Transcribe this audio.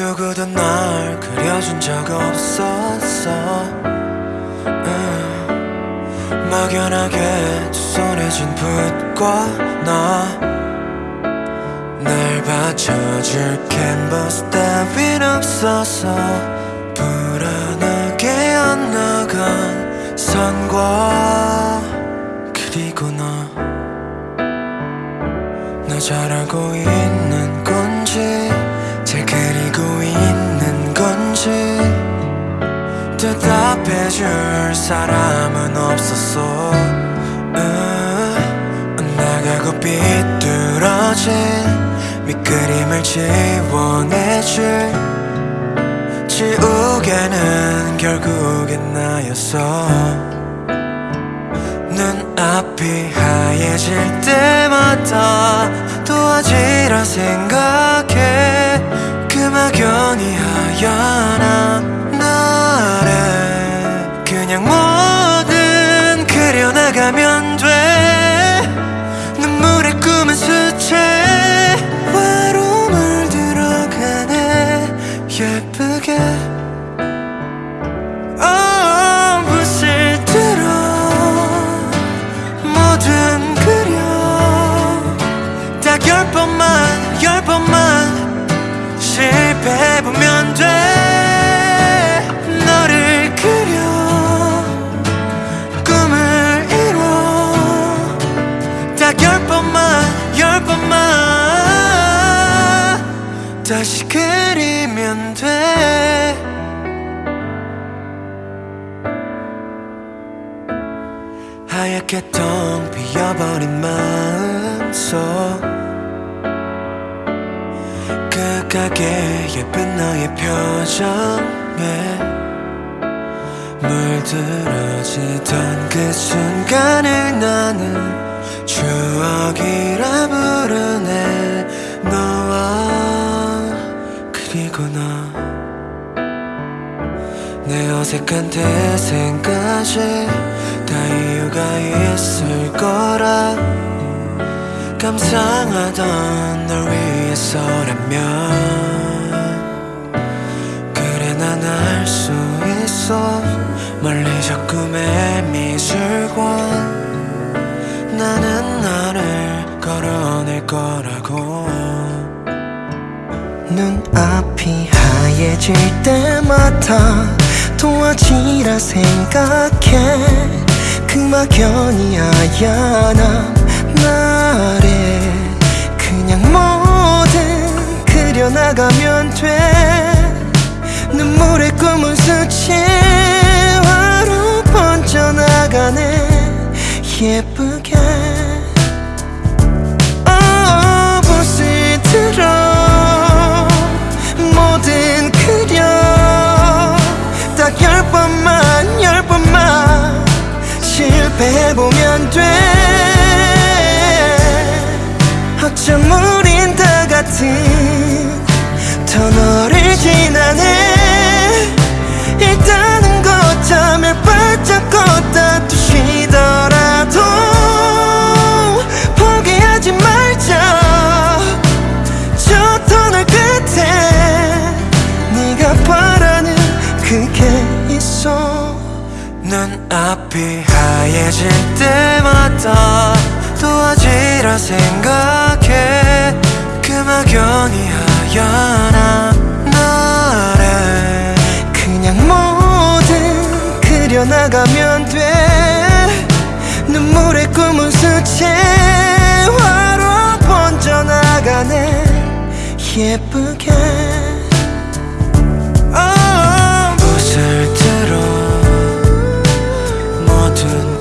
누구도 날 그려준 적 없었어. 음, 막연하게 두 손에 쥔 붓과 너날 받쳐줄 캔버스 따윈 없어서 불안하게 엇나간 선과 그리고 너. 너잘 알고 있는 건지 줄 사람은 없었어. 음, 나가고 비뚤어진 밑그림을 지워내줄. 지우개는 결국엔 나였어. 눈앞이 하얘질 때마다 도와지라 생각해. 그 막연히 하얀 하얗게 텅 비어버린 마음속. 끝까게 예쁜 너의 표정에 물들어지던 그 순간을 나는 추억이라 부르네. 너와 그리고 너. 내 어색한 태생까지 다 이유가 있을 거라. 감상하던 널 위해서라면. 그래 난 알 수 있어. 멀리 저 꿈의 미술관 나는 나를 걸어낼 거라고. 눈앞이 하얘질 때마다 도와지라 생각해. 그 막연히 하얀 나를 그냥 뭐든 그려나가면 돼. 눈물의 꿈은 수채화로 번져나가네. 예쁘게 뭐든 그려. 딱 열 번만 열 번만 해보면 돼. 우린 다 같은 터널을 지나네. 일단은 거점을 발잡고 다투시더라도 포기하지 말자. 저 터널 끝에 네가 바라는 그게 있어 눈앞이 하얘질 때마다 도와지라 생각해. 그 막연히 하얀 나를 그냥 뭐든 그려나가면 돼. 눈물의 꿈은 수채화로 번져나가네. 예쁘게 turn